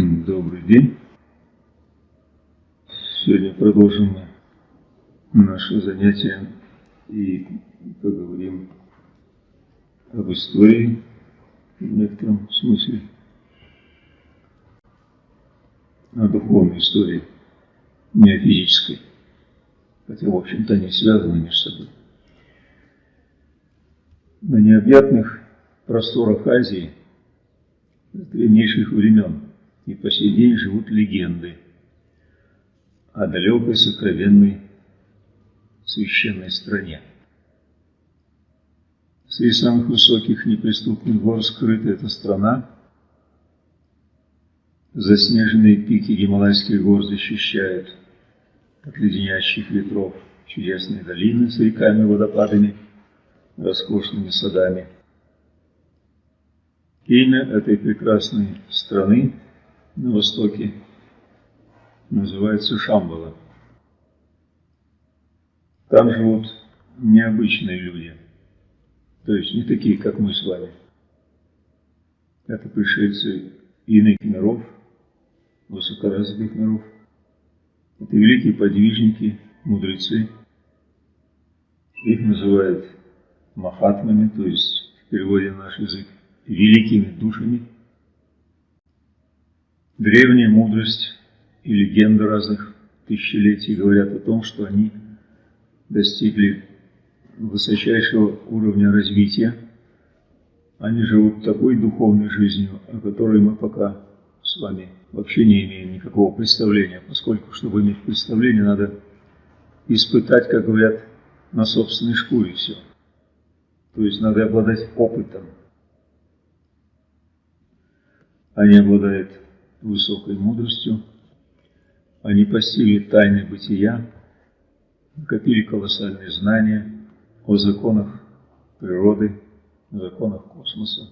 Добрый день. Сегодня продолжим наше занятие и поговорим об истории в некотором смысле, о духовной истории, не о физической, хотя, в общем-то, они связаны между собой. На необъятных просторах Азии с древнейших времен и по сей день живут легенды о далекой сокровенной священной стране. Среди самых высоких неприступных гор скрыта эта страна. Заснеженные пики Гималайских гор защищают от леденящих ветров чудесные долины с реками, водопадами, роскошными садами. Имя этой прекрасной страны на востоке называется Шамбала. Там живут необычные люди, то есть не такие, как мы с вами. Это пришельцы иных миров, высокоразвитых миров. Это великие подвижники, мудрецы. Их называют махатмами, то есть в переводе на наш язык, великими душами – Древняя мудрость и легенды разных тысячелетий говорят о том, что они достигли высочайшего уровня развития. Они живут такой духовной жизнью, о которой мы пока с вами вообще не имеем никакого представления, поскольку, чтобы иметь представление, надо испытать, как говорят, на собственной шкуре все. То есть надо обладать опытом. Они обладают высокой мудростью, они постигли тайны бытия, накопили колоссальные знания о законах природы, о законах космоса,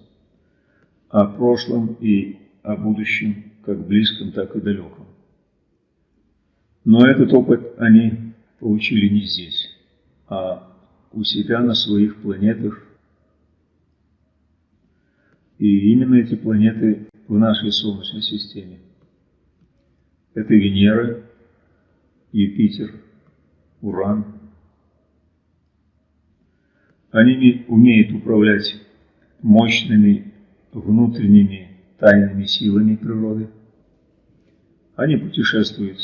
о прошлом и о будущем, как близком, так и далеком. Но этот опыт они получили не здесь, а у себя на своих планетах. И именно эти планеты в нашей Солнечной системе. Это Венера, Юпитер, Уран. Они умеют управлять мощными внутренними тайными силами природы. Они путешествуют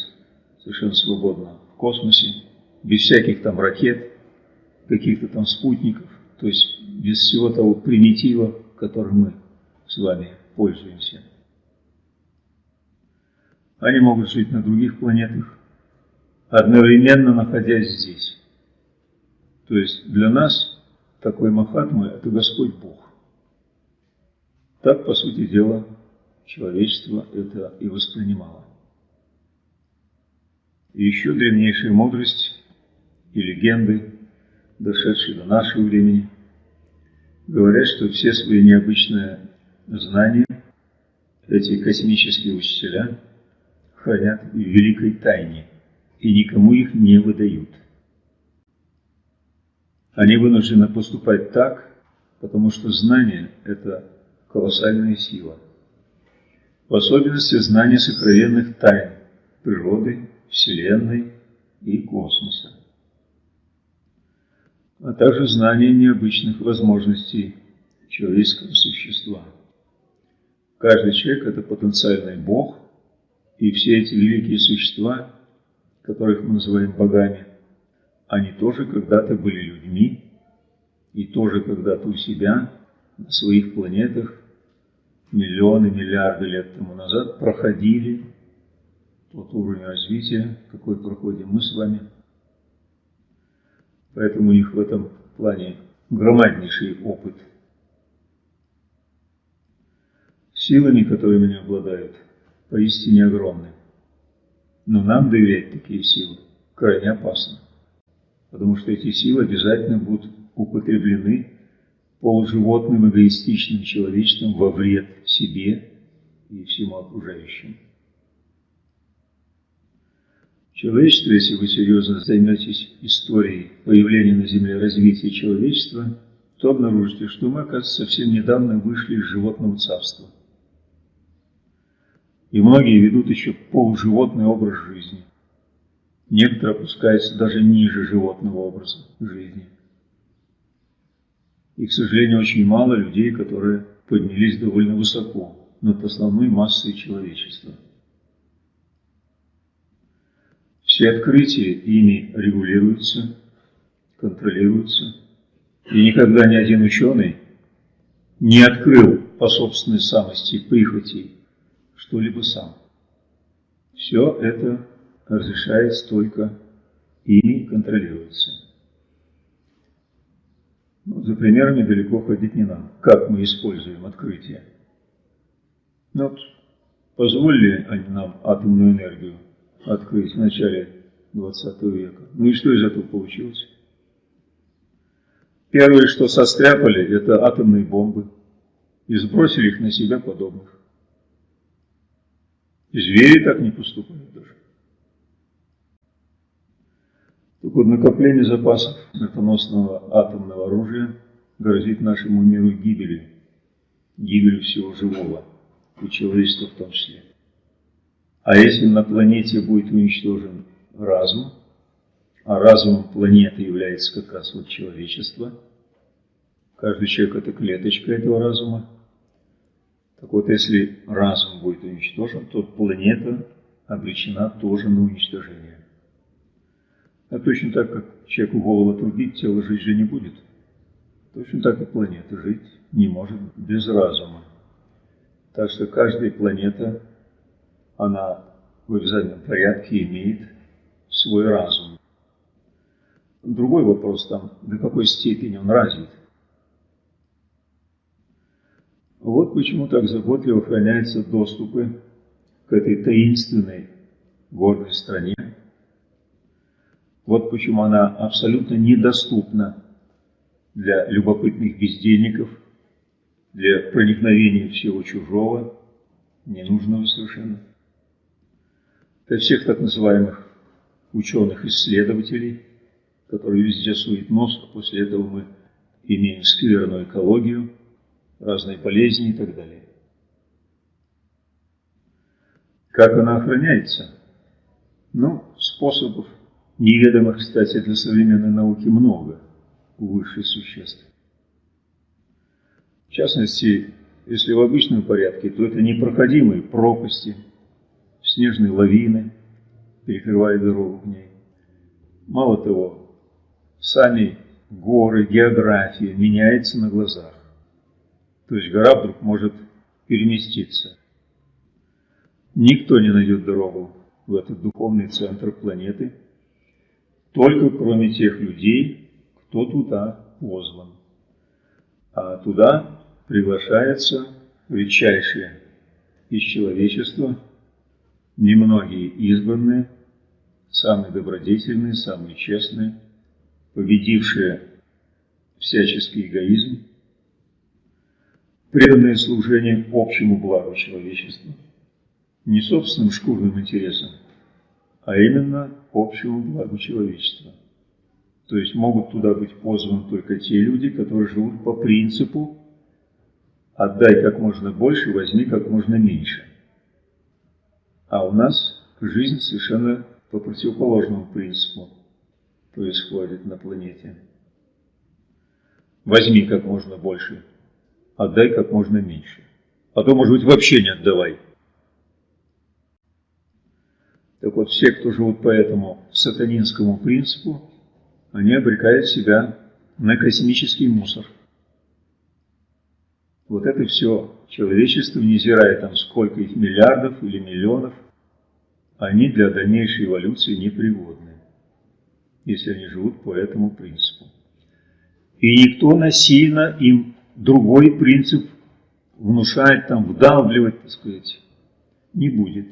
совершенно свободно в космосе, без всяких там ракет, каких-то там спутников, то есть без всего того примитива, которым мы с вами пользуемся. Они могут жить на других планетах, одновременно находясь здесь. То есть для нас такой Махатма – это Господь Бог. Так, по сути дела, человечество это и воспринимало. И еще древнейшая мудрость и легенды, дошедшие до нашего времени, говорят, что все свои необычные знания эти космические учителя хранят в великой тайне и никому их не выдают. Они вынуждены поступать так, потому что знание – это колоссальная сила. В особенности знание сокровенных тайн природы, Вселенной и космоса, а также знание необычных возможностей человеческого существа – Каждый человек – это потенциальный Бог, и все эти великие существа, которых мы называем богами, они тоже когда-то были людьми, и тоже когда-то у себя, на своих планетах, миллионы, миллиарды лет тому назад проходили тот уровень развития, какой проходим мы с вами. Поэтому у них в этом плане громаднейший опыт – Силами, которыми они обладают, поистине огромны. Но нам доверять такие силы крайне опасно, потому что эти силы обязательно будут употреблены полуживотным эгоистичным человечеством во вред себе и всему окружающему. Человечество, если вы серьезно займетесь историей появления на Земле развития человечества, то обнаружите, что мы, оказывается, совсем недавно вышли из животного царства – И многие ведут еще полуживотный образ жизни. Некоторые опускаются даже ниже животного образа жизни. И, к сожалению, очень мало людей, которые поднялись довольно высоко над основной массой человечества. Все открытия ими регулируются, контролируются, и никогда ни один ученый не открыл по собственной самости прихоти что-либо сам. Все это разрешается только ими контролируется. Ну, за примерами далеко ходить не надо. Как мы используем открытие? Ну, вот, позволили они нам атомную энергию открыть в начале 20 века. Ну и что из этого получилось? Первое, что состряпали, это атомные бомбы и сбросили их на себя подобных. Звери так не поступают даже. Так вот, накопление запасов смертоносного атомного оружия грозит нашему миру гибелью, гибелью всего живого, и человечества в том числе. А если на планете будет уничтожен разум, а разумом планеты является как раз вот человечество, каждый человек это клеточка этого разума, так вот если разум будет уничтожен, то планета обречена тоже на уничтожение. А точно так, как человеку голову отрубить, тело жить же не будет. Точно так и планета жить не может без разума. Так что каждая планета, она в обязательном порядке имеет свой разум. Другой вопрос там, до какой степени он развит. Вот почему так заботливо охраняются доступы к этой таинственной горной стране, вот почему она абсолютно недоступна для любопытных бездельников, для проникновения всего чужого, ненужного совершенно. Для всех так называемых ученых-исследователей, которые везде суют нос, а после этого мы имеем скверную экологию, разные болезни и так далее. Как она охраняется? Ну, способов Неведомых, кстати, для современной науки много у высших существ. В частности, если в обычном порядке, то это непроходимые пропасти, снежные лавины, перекрывая дорогу к ней. Мало того, сами горы, география меняется на глазах. То есть гора вдруг может переместиться. Никто не найдет дорогу в этот духовный центр планеты – только кроме тех людей, кто туда позван. А туда приглашается редчайшие из человечества, немногие избранные, самые добродетельные, самые честные, победившие всяческий эгоизм, преданное служение общему благу человечества, не собственным шкурным интересам, а именно общему благу человечества. То есть могут туда быть позваны только те люди, которые живут по принципу «отдай как можно больше, возьми как можно меньше». А у нас жизнь совершенно по противоположному принципу происходит на планете. Возьми как можно больше, отдай как можно меньше. А то, может быть, вообще не отдавай. Так вот, все, кто живут по этому сатанинскому принципу, они обрекают себя на космический мусор. Вот это все человечество, невзирая там сколько их миллиардов или миллионов, они для дальнейшей эволюции непригодны, если они живут по этому принципу. И никто насильно им другой принцип внушать, там, вдавливать, так сказать, не будет.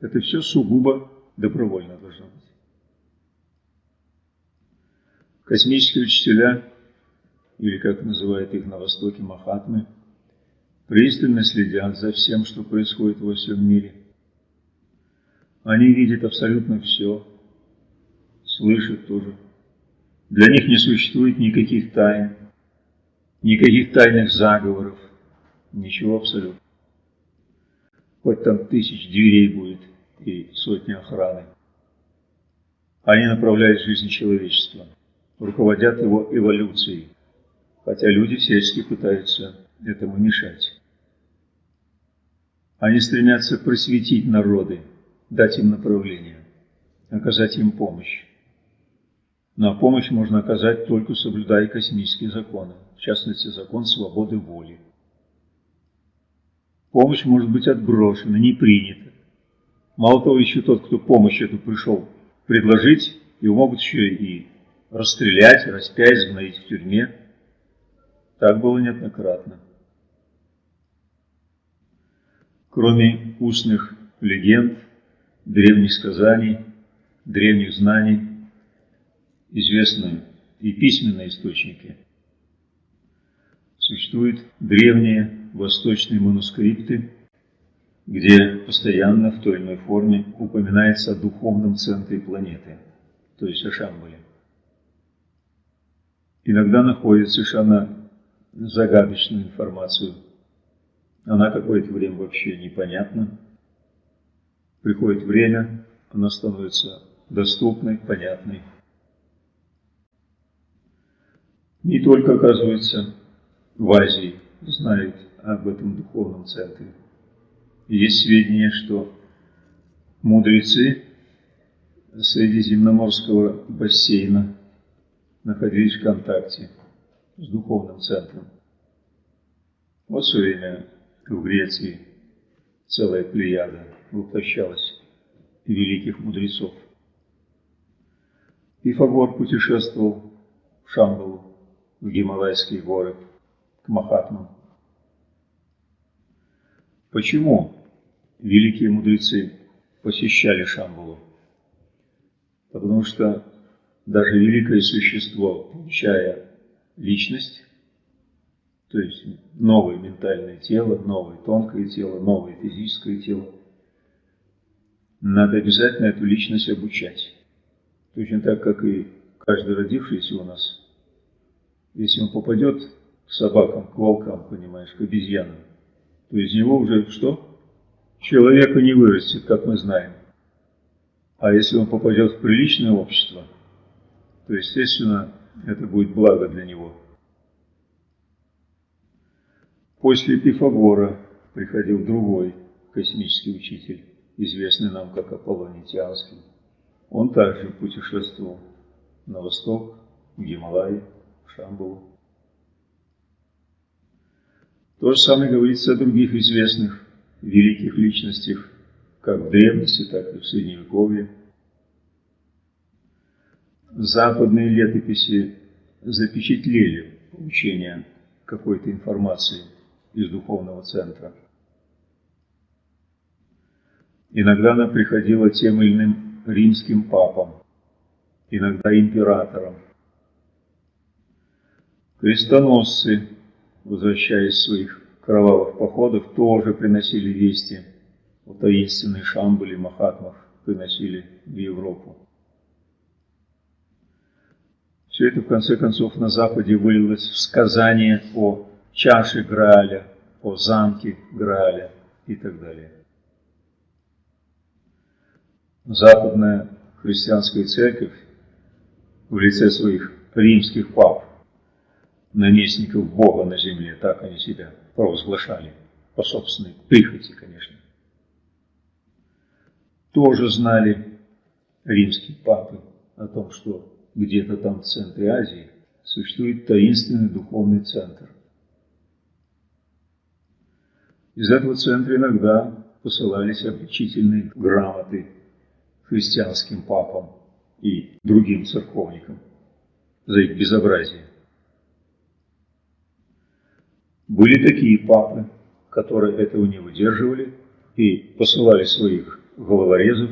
Это все сугубо добровольно должно быть. Космические учителя, или как называют их на Востоке Махатмы, пристально следят за всем, что происходит во всем мире. Они видят абсолютно все, слышат тоже. Для них не существует никаких тайн, никаких тайных заговоров, ничего абсолютно. хоть там тысяч дверей будет и сотни охраны. Они направляют жизнь человечества, руководят его эволюцией, хотя люди всячески пытаются этому мешать. Они стремятся просветить народы, дать им направление, оказать им помощь. Но помощь можно оказать только соблюдая космические законы, в частности закон свободы воли. Помощь может быть отброшена, не принята. Мало того, еще тот, кто помощь эту пришел предложить, его могут еще и расстрелять, распять, сгноить в тюрьме. Так было неоднократно. Кроме устных легенд, древних сказаний, древних знаний, известны и письменные источники. Существуют древние восточные манускрипты, где постоянно в той или иной форме упоминается о духовном центре планеты, то есть о Шамбале. Иногда находит совершенно загадочную информацию. Она какое-то время вообще непонятна. Приходит время, она становится доступной, понятной. Не только, оказывается, в Азии знают об этом духовном центре. Есть сведения, что мудрецы Средиземноморского бассейна находились в контакте с духовным центром. Вот все время в Греции целая плеяда воплощалась великих мудрецов. Пифагор путешествовал в Шамбалу, Гималайские горы, к Махатмам. Почему великие мудрецы посещали Шамбалу? Потому что даже великое существо, получая личность, то есть новое ментальное тело, новое тонкое тело, новое физическое тело, надо обязательно эту личность обучать. Точно так, как и каждый родившийся у нас. Если он попадет к собакам, к волкам, понимаешь, к обезьянам, то из него уже что? Человека не вырастет, как мы знаем. А если он попадет в приличное общество, то, естественно, это будет благо для него. После Пифагора приходил другой космический учитель, известный нам как Аполлоний Тианский. Он также путешествовал на восток, в Гималай, в Шамбалу. То же самое говорится о других известных великих личностях, как в древности, так и в Средневековье. Западные летописи запечатлели получение какой-то информации из духовного центра. Иногда она приходила тем или иным римским папам, иногда императорам. Крестоносцы возвращаясь с своих кровавых походов, тоже приносили вести о таинственной Шамбале Махатмах, приносили в Европу. Все это, в конце концов, на Западе вылилось в сказание о чаше Грааля, о замке Грааля и так далее. Западная христианская церковь в лице своих римских пап наместников Бога на земле, так они себя провозглашали, по собственной прихоти, конечно. Тоже знали римские папы о том, что где-то там в центре Азии существует таинственный духовный центр. Из этого центра иногда посылались обличительные грамоты христианским папам и другим церковникам за их безобразие. Были такие папы, которые этого не выдерживали и посылали своих головорезов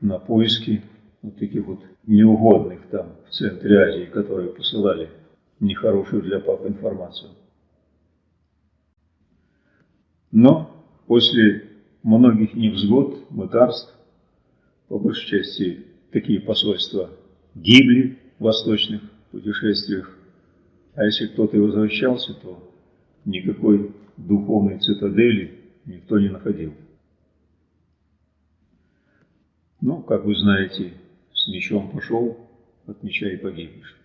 на поиски вот таких вот неугодных там в центре Азии, которые посылали нехорошую для пап информацию. Но после многих невзгод, мытарств, по большей части такие посольства гибли в восточных путешествиях, а если кто-то и возвращался, то никакой духовной цитадели никто не находил. Ну, как вы знаете, с мечом пошел, от меча и погибнешь.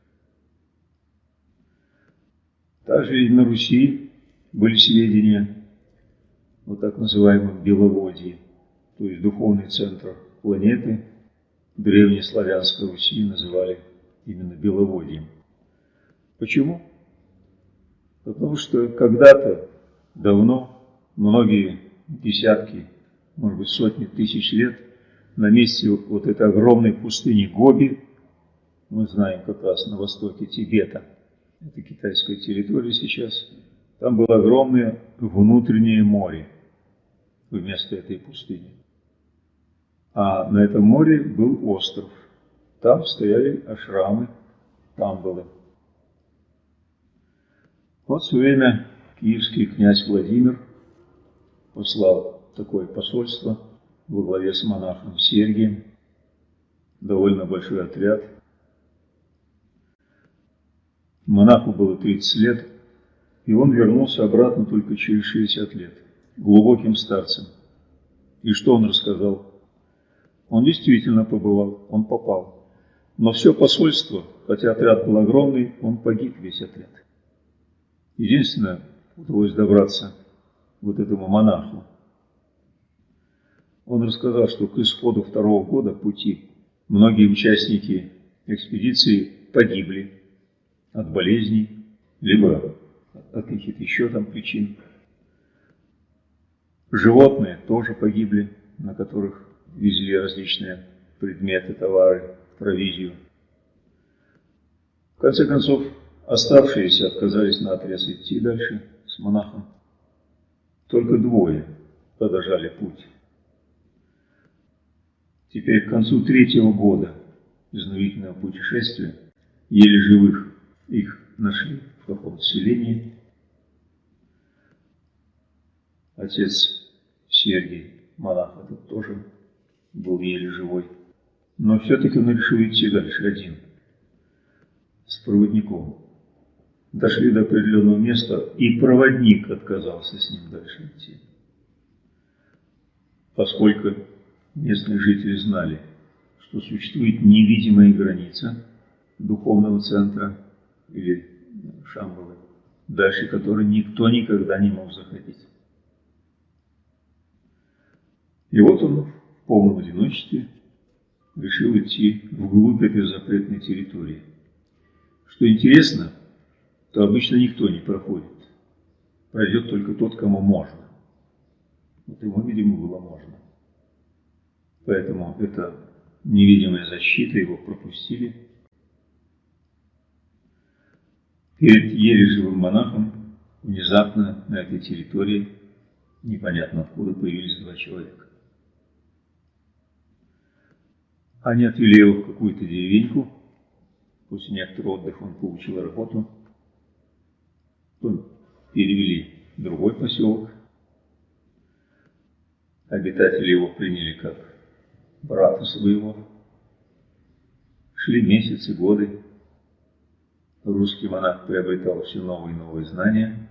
Также и на Руси были сведения о так называемом Беловодье, то есть духовный центр планеты, древнеславянской Руси называли именно Беловодьем. Почему? Потому что когда-то, давно, многие десятки, может быть, сотни тысяч лет на месте вот этой огромной пустыни Гоби, мы знаем как раз на востоке Тибета, это китайская территория сейчас, там было огромное внутреннее море вместо этой пустыни. А на этом море был остров. Там стояли ашрамы, тамбалы. Вот в свое время киевский князь Владимир послал такое посольство во главе с монахом Сергием, довольно большой отряд. Монаху было 30 лет, и он вернулся обратно только через 60 лет, глубоким старцем. И что он рассказал? Он действительно побывал, он попал. Но все посольство, хотя отряд был огромный, он погиб весь отряд. Единственное, удалось добраться вот этому монаху. Он рассказал, что к исходу второго года пути многие участники экспедиции погибли от болезней, либо от каких-то еще там причин. Животные тоже погибли, на которых везли различные предметы, товары, провизию. В конце концов, Оставшиеся отказались на отрез идти дальше с монахом. Только двое продолжали путь. Теперь к концу третьего года изнурительного путешествия еле живых их нашли в каком-то селении. Отец Сергий, монах этот тоже был еле живой. Но все-таки он решил идти дальше один, с проводником дошли до определенного места, и проводник отказался с ним дальше идти. Поскольку местные жители знали, что существует невидимая граница духовного центра или Шамбалы, дальше которой никто никогда не мог заходить. И вот он в полном одиночестве решил идти вглубь этой запретной территории. Что интересно, то обычно никто не проходит. Пройдет только тот, кому можно. Вот ему, видимо, было можно. Поэтому это невидимая защита, его пропустили. Перед еле монахом внезапно на этой территории непонятно откуда появились два человека. Они отвели его в какую-то деревеньку. После некоторого отдыха он получил работу – перевели в другой поселок. Обитатели его приняли как брата своего. Шли месяцы, годы. Русский монах приобретал все новые и новые знания.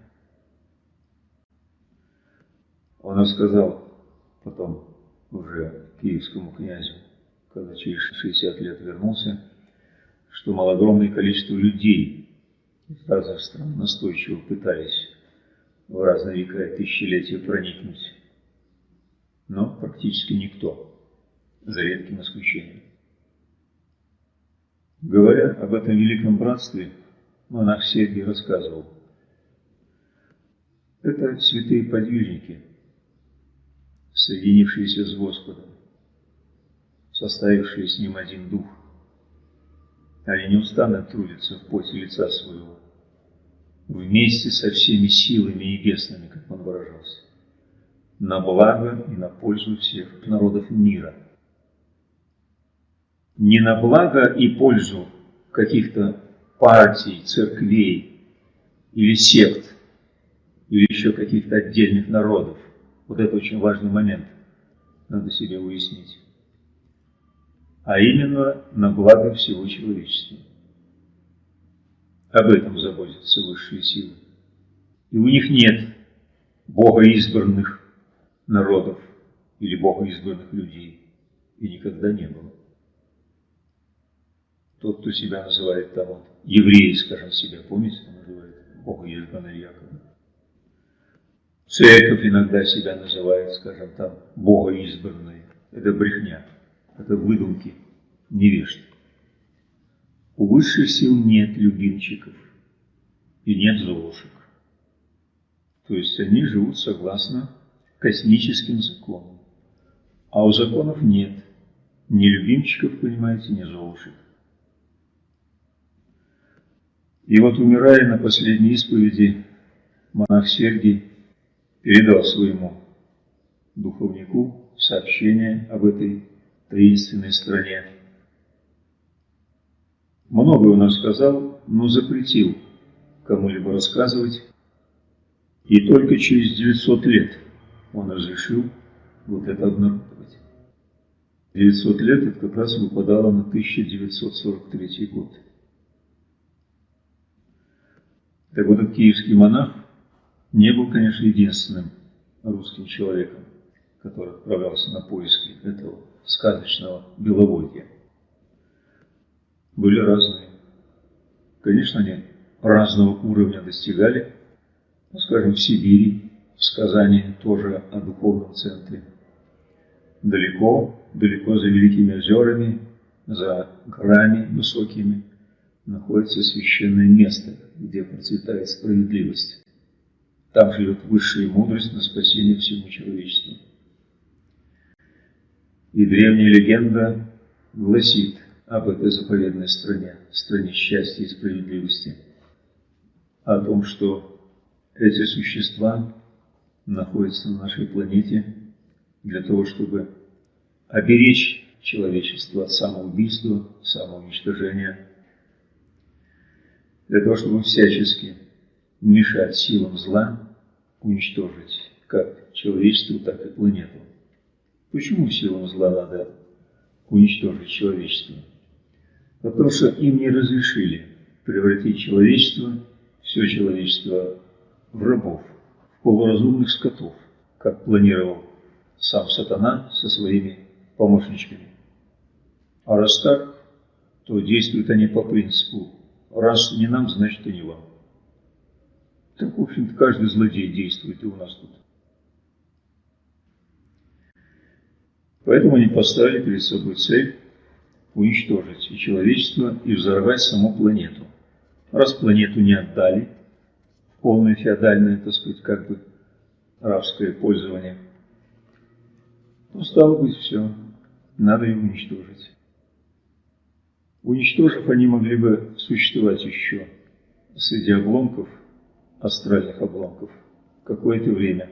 Он рассказал потом уже киевскому князю, когда через 60 лет вернулся, что малогромное количество людей из разных стран настойчиво пытались в разные века и тысячелетия проникнуть, но практически никто, за редким исключением. Говоря об этом великом братстве, монах Сергий рассказывал, это святые подвижники, соединившиеся с Господом, составившие с Ним один дух – они неустанно трудятся в поте лица своего, вместе со всеми силами небесными, как он выражался, на благо и на пользу всех народов мира. Не на благо и пользу каких-то партий, церквей или сект, или еще каких-то отдельных народов. Вот это очень важный момент, надо себе уяснить а именно на благо всего человечества. Об этом заботятся высшие силы. И у них нет богоизбранных народов или богоизбранных людей. и никогда не было. Тот, кто себя называет там, вот, евреи, скажем, себя, помните, называет Бога избранный якобы. Церковь иногда себя называет, скажем, там, Бога избранной. Это брехня, это выдумки невежд. У высших сил нет любимчиков и нет золушек. То есть они живут согласно космическим законам. А у законов нет ни любимчиков, понимаете, ни золушек. И вот умирая на последней исповеди, монах Сергий передал своему духовнику сообщение об этой таинственной стране. Многое он рассказал, но запретил кому-либо рассказывать. И только через 900 лет он разрешил вот это обнародовать. 900 лет это как раз выпадало на 1943 год. Так вот, этот киевский монах не был, конечно, единственным русским человеком, который отправлялся на поиски этого сказочного беловодья. Были разные. Конечно, они разного уровня достигали. Ну, скажем, в Сибири, в сказании тоже о духовном центре. Далеко, далеко за великими озерами, за горами высокими, находится священное место, где процветает справедливость. Там живет высшая мудрость на спасение всему человечеству. И древняя легенда гласит об этой заповедной стране, стране счастья и справедливости, о том, что эти существа находятся на нашей планете для того, чтобы оберечь человечество от самоубийства, самоуничтожения, для того, чтобы всячески мешать силам зла уничтожить как человечество, так и планету. Почему силам зла надо уничтожить человечество? Потому что им не разрешили превратить человечество, все человечество в рабов, в полуразумных скотов, как планировал сам сатана со своими помощничками. А раз так, то действуют они по принципу «раз не нам, значит и не вам». Так, в общем-то, каждый злодей действует и у нас тут. Поэтому они поставили перед собой цель уничтожить и человечество, и взорвать саму планету. Раз планету не отдали, полное феодальное, так сказать, как бы рабское пользование, то стало быть все, надо ее уничтожить. Уничтожив, они могли бы существовать еще среди обломков – астральных обломков какое-то время,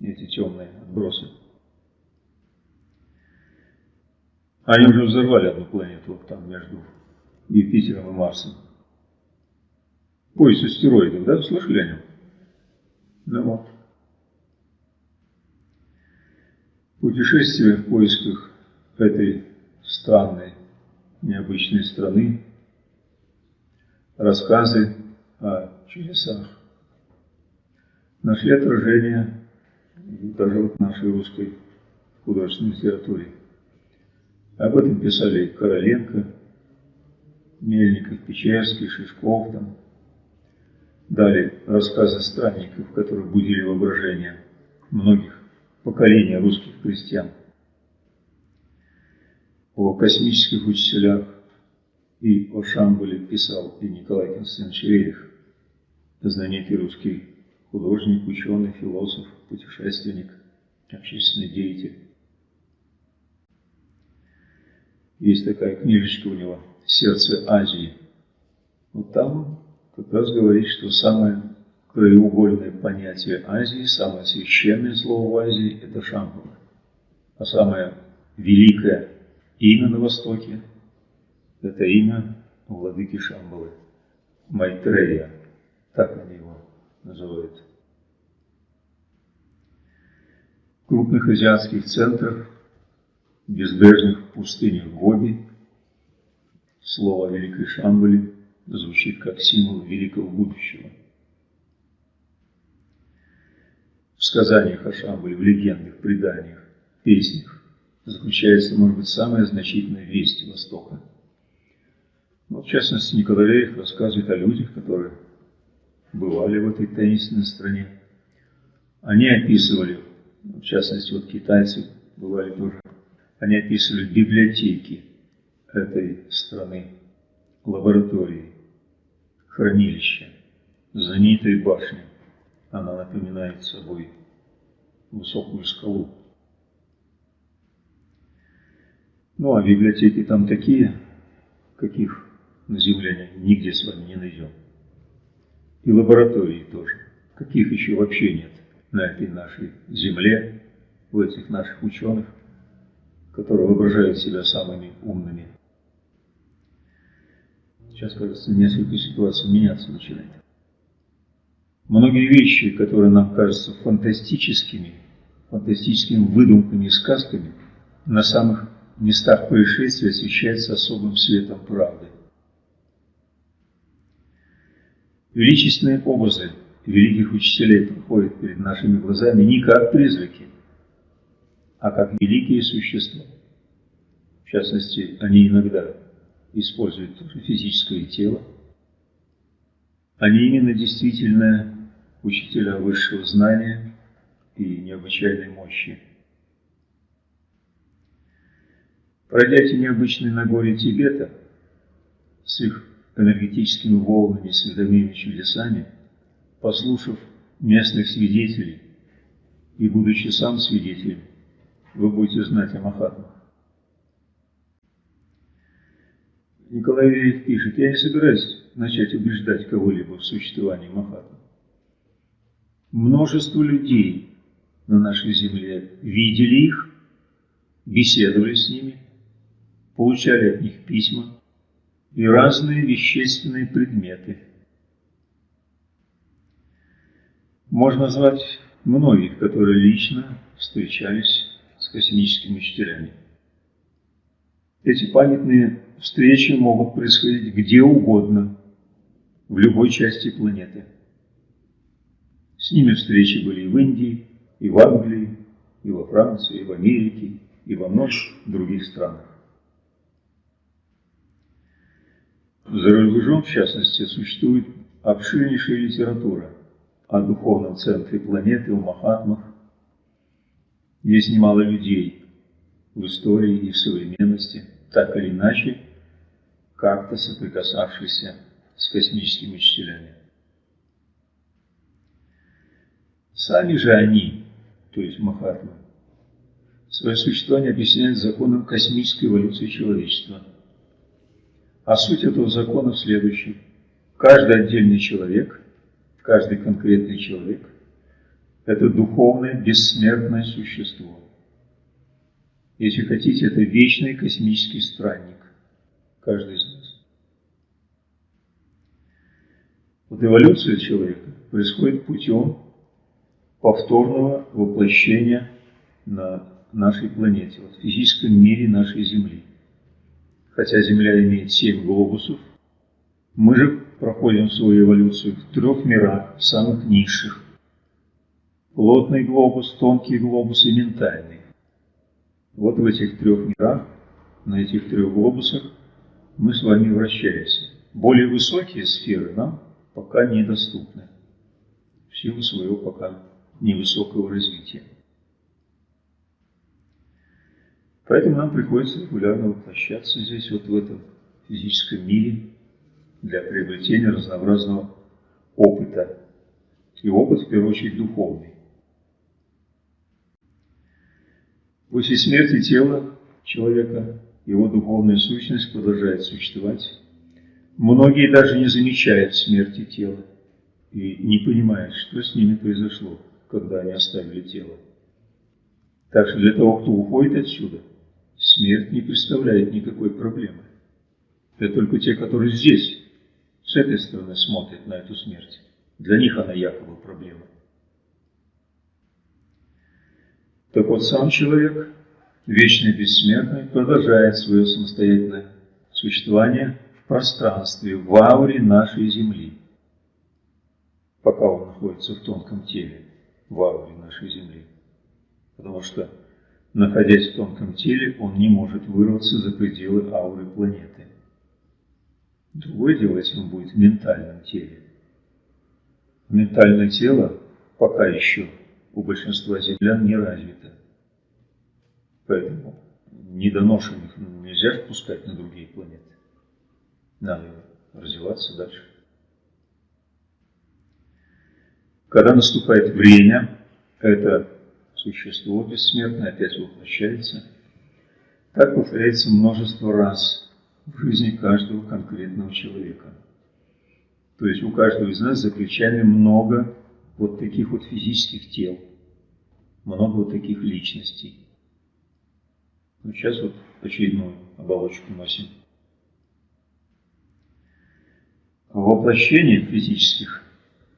эти темные отбросы. Они уже взорвали одну планету вот там между Юпитером и Марсом. Пояс астероидов, да? Слышали о нем? Да вот. Путешествие в поисках этой странной, необычной страны, рассказы о чудесах нашли отражение даже вот нашей русской художественной литературе. Об этом писали Короленко, Мельников, Печерский, Шишков. Там. Дали рассказы странников, которые будили воображение многих поколений русских крестьян. О космических учителях и о Шамбале писал и Николай Константинович Рерих знаменитый русский художник, ученый, философ, путешественник, общественный деятель. Есть такая книжечка у него «Сердце Азии». Вот там как раз говорит, что самое краеугольное понятие Азии, самое священное слово в Азии – это Шамбала. А самое великое имя на Востоке – это имя владыки Шамбалы – Майтрея – так они его называют. В крупных азиатских центрах, безбрежных пустынях Гоби, слово Великой Шамбали звучит как символ великого будущего. В сказаниях о Шамбале, в легендах, преданиях, песнях заключается, может быть, самая значительная весть Востока. Ну, в частности, Николай рассказывает о людях, которые бывали в этой таинственной стране. Они описывали, в частности, вот китайцы бывали тоже, они описывали библиотеки этой страны, лаборатории, хранилища, знаменитой башни. Она напоминает собой высокую скалу. Ну, а библиотеки там такие, каких на Земле нигде с вами не найдем. И лаборатории тоже, каких еще вообще нет на этой нашей Земле, у этих наших ученых, которые воображают себя самыми умными. Сейчас, кажется, несколько ситуаций меняться начинает. Многие вещи, которые нам кажутся фантастическими, фантастическими выдумками и сказками, на самых местах происшествия освещаются особым светом правды. Величественные образы великих учителей проходят перед нашими глазами не как призраки, а как великие существа. В частности, они иногда используют физическое тело. Они именно действительно учителя высшего знания и необычайной мощи. Пройдя эти необычные Нагорья Тибета с их энергетическими волнами, световыми чудесами, послушав местных свидетелей и будучи сам свидетелем, вы будете знать о Махатмах. Николай Верев пишет, я не собираюсь начать убеждать кого-либо в существовании Махатмы. Множество людей на нашей земле видели их, беседовали с ними, получали от них письма и разные вещественные предметы. Можно назвать многих, которые лично встречались космическими учителями. Эти памятные встречи могут происходить где угодно, в любой части планеты. С ними встречи были и в Индии, и в Англии, и во Франции, и в Америке, и во многих других странах. За рубежом, в частности, существует обширнейшая литература о духовном центре планеты, о Махатмах. Есть немало людей в истории и в современности, так или иначе, как-то соприкасавшихся с космическими учителями. Сами же они, то есть Махатмы, свое существование объясняют законом космической эволюции человечества – а суть этого закона в следующем. Каждый отдельный человек, каждый конкретный человек – это духовное, бессмертное существо. Если хотите, это вечный космический странник, каждый из нас. Вот эволюция человека происходит путем повторного воплощения на нашей планете, вот в физическом мире нашей Земли хотя Земля имеет семь глобусов, мы же проходим свою эволюцию в трех мирах, самых низших. Плотный глобус, тонкий глобус и ментальный. Вот в этих трех мирах, на этих трех глобусах мы с вами вращаемся. Более высокие сферы нам пока недоступны в силу своего пока невысокого развития. Поэтому нам приходится регулярно воплощаться здесь, вот в этом физическом мире, для приобретения разнообразного опыта. И опыт, в первую очередь, духовный. После смерти тела человека его духовная сущность продолжает существовать. Многие даже не замечают смерти тела и не понимают, что с ними произошло, когда они оставили тело. Так что для того, кто уходит отсюда – смерть не представляет никакой проблемы. Это только те, которые здесь, с этой стороны смотрят на эту смерть. Для них она якобы проблема. Так вот, сам человек, вечный бессмертный, продолжает свое самостоятельное существование в пространстве, в ауре нашей Земли, пока он находится в тонком теле, в ауре нашей Земли. Потому что находясь в тонком теле, он не может вырваться за пределы ауры планеты. Другое дело, если он будет в ментальном теле. Ментальное тело пока еще у большинства землян не развито. Поэтому недоношенных нельзя впускать на другие планеты. Надо развиваться дальше. Когда наступает время, это существо бессмертное опять воплощается. Так повторяется множество раз в жизни каждого конкретного человека. То есть у каждого из нас за много вот таких вот физических тел, много вот таких личностей. Ну, сейчас вот очередную оболочку носим. Воплощение физических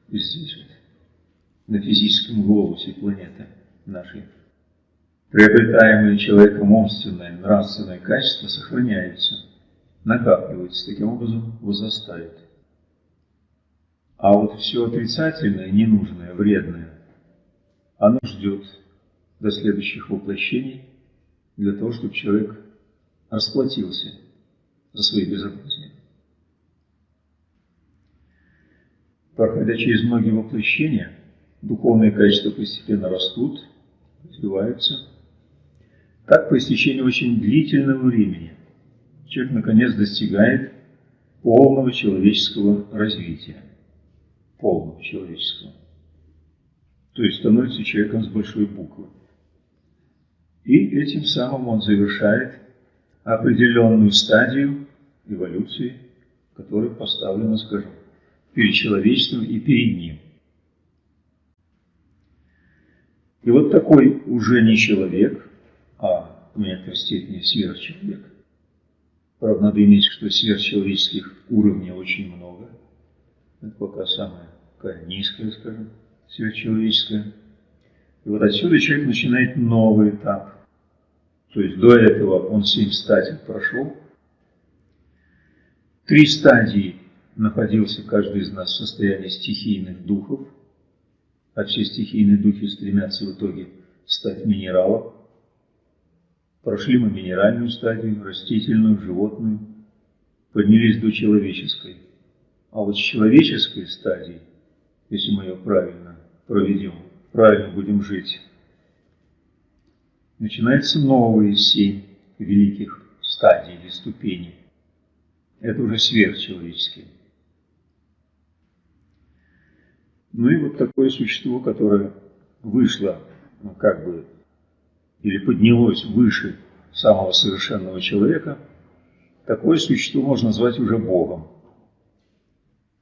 здесь вот, на физическом глобусе планеты нашей, приобретаемые человеком умственные, нравственные качества сохраняются, накапливаются, таким образом возрастают. А вот все отрицательное, ненужное, вредное, оно ждет до следующих воплощений для того, чтобы человек расплатился за свои безобразия. Проходя через многие воплощения, духовные качества постепенно растут, развиваются. Так, по истечении очень длительного времени, человек наконец достигает полного человеческого развития полного человеческого. То есть становится человеком с большой буквы. И этим самым он завершает определенную стадию эволюции, которая поставлена, скажем, перед человечеством и перед ним. И вот такой уже не человек, а в некоторой степени сверхчеловек. Правда, надо иметь, что сверхчеловеческих уровней очень много – это пока самое такая низкая, скажем, сверхчеловеческая. И вот отсюда человек начинает новый этап. То есть до этого он семь стадий прошел. Три стадии находился каждый из нас в состоянии стихийных духов, а все стихийные духи стремятся в итоге стать минералом. Прошли мы минеральную стадию, растительную, животную, поднялись до человеческой. А вот с человеческой стадии, если мы ее правильно проведем, правильно будем жить, начинаются новые семь великих стадий или ступеней. Это уже сверхчеловеческие. Ну и вот такое существо, которое вышло, ну, как бы, или поднялось выше самого совершенного человека, такое существо можно назвать уже Богом.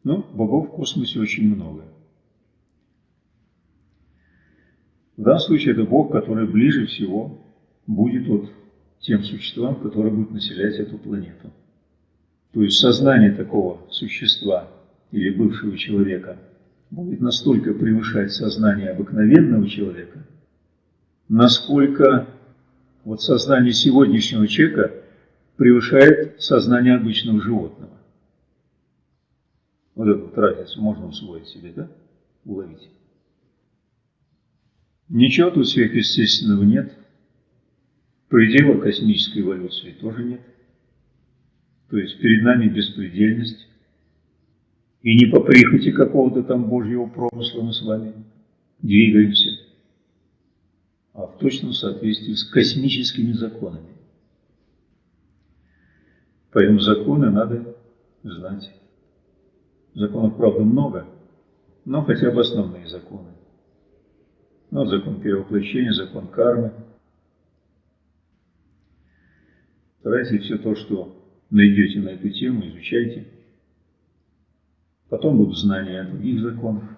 Ну, богов в космосе очень много. В данном случае это бог, который ближе всего будет вот тем существам, которые будут населять эту планету. То есть сознание такого существа или бывшего человека будет настолько превышать сознание обыкновенного человека, насколько вот сознание сегодняшнего человека превышает сознание обычного животного. Вот эту вот разницу можно усвоить себе, да? Уловить. Ничего тут сверхъестественного нет. Предела космической эволюции тоже нет. То есть перед нами беспредельность. И не по прихоти какого-то там Божьего промысла мы с вами двигаемся, а в точном соответствии с космическими законами. Поэтому законы надо знать. Законов, правда, много, но хотя бы основные законы. Ну, закон перевоплощения, закон кармы. Старайтесь все то, что найдете на эту тему, изучайте. Потом будут знания о других законах.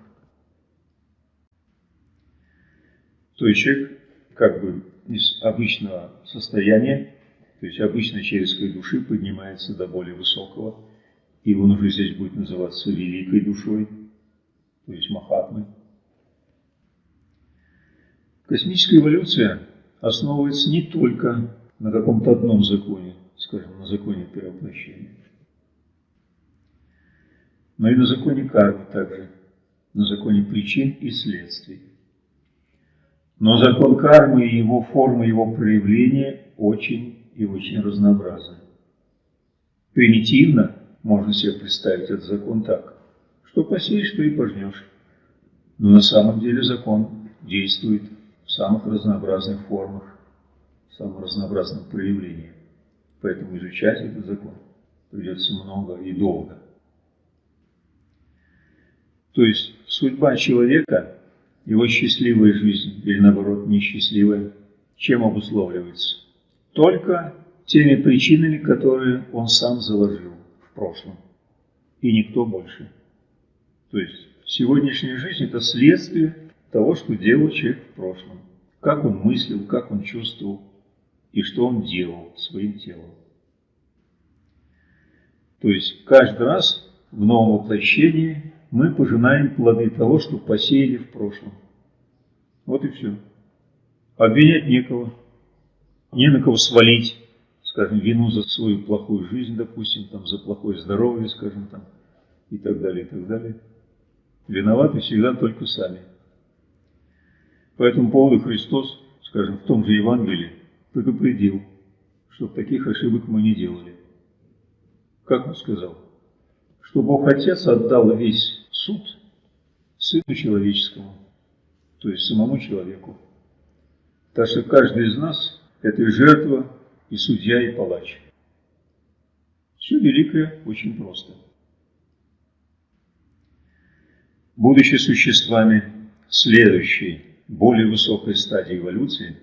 То есть человек как бы из обычного состояния, то есть обычной человеческой души поднимается до более высокого и он уже здесь будет называться великой душой, то есть Махатмой. Космическая эволюция основывается не только на каком-то одном законе, скажем, на законе перевоплощения, но и на законе кармы также, на законе причин и следствий. Но закон кармы и его формы, его проявления очень и очень разнообразны. Примитивно можно себе представить этот закон так, что посеешь, что и пожнешь. Но на самом деле закон действует в самых разнообразных формах, в самых разнообразных проявлениях. Поэтому изучать этот закон придется много и долго. То есть судьба человека, его счастливая жизнь или наоборот несчастливая, чем обусловливается? Только теми причинами, которые он сам заложил прошлом. И никто больше. То есть сегодняшняя жизнь – это следствие того, что делал человек в прошлом. Как он мыслил, как он чувствовал и что он делал своим телом. То есть каждый раз в новом воплощении мы пожинаем плоды того, что посеяли в прошлом. Вот и все. Обвинять некого, не на кого свалить, скажем, вину за свою плохую жизнь, допустим, там, за плохое здоровье, скажем, там, и так далее, и так далее. Виноваты всегда только сами. По этому поводу Христос, скажем, в том же Евангелии предупредил, чтобы таких ошибок мы не делали. Как он сказал? Что Бог Отец отдал весь суд Сыну Человеческому, то есть самому человеку. Так что каждый из нас – это жертва, и судья, и палач. Все великое очень просто. Будучи существами следующей, более высокой стадии эволюции,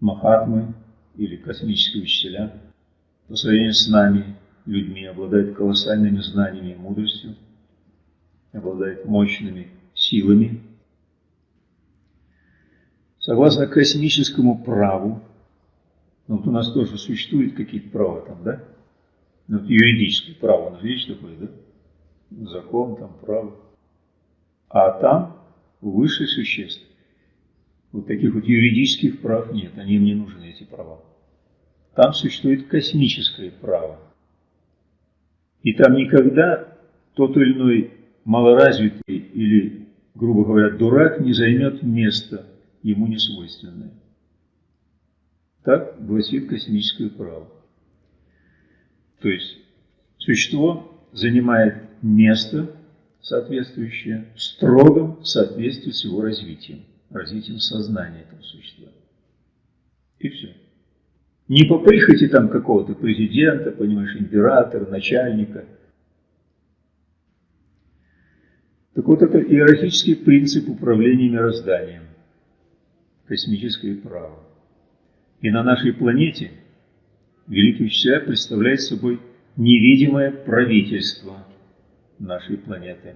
махатмы или космические учителя, по сравнению с нами, людьми, обладает колоссальными знаниями и мудростью, обладает мощными силами. Согласно космическому праву, ну, вот у нас тоже существуют какие-то права там, да? Ну, вот юридическое право, у нас есть такое, да? Закон, там, право. А там выше существ. Вот таких вот юридических прав нет, они им не нужны, эти права. Там существует космическое право. И там никогда тот или иной малоразвитый или, грубо говоря, дурак не займет место ему не свойственное. Так гласит космическое право. То есть существо занимает место, соответствующее строгом соответствии с его развитием, развитием сознания этого существа. И все. Не по прихоти там какого-то президента, понимаешь, императора, начальника. Так вот, это иерархический принцип управления мирозданием, космическое право. И на нашей планете Великий Учителя представляет собой невидимое правительство нашей планеты.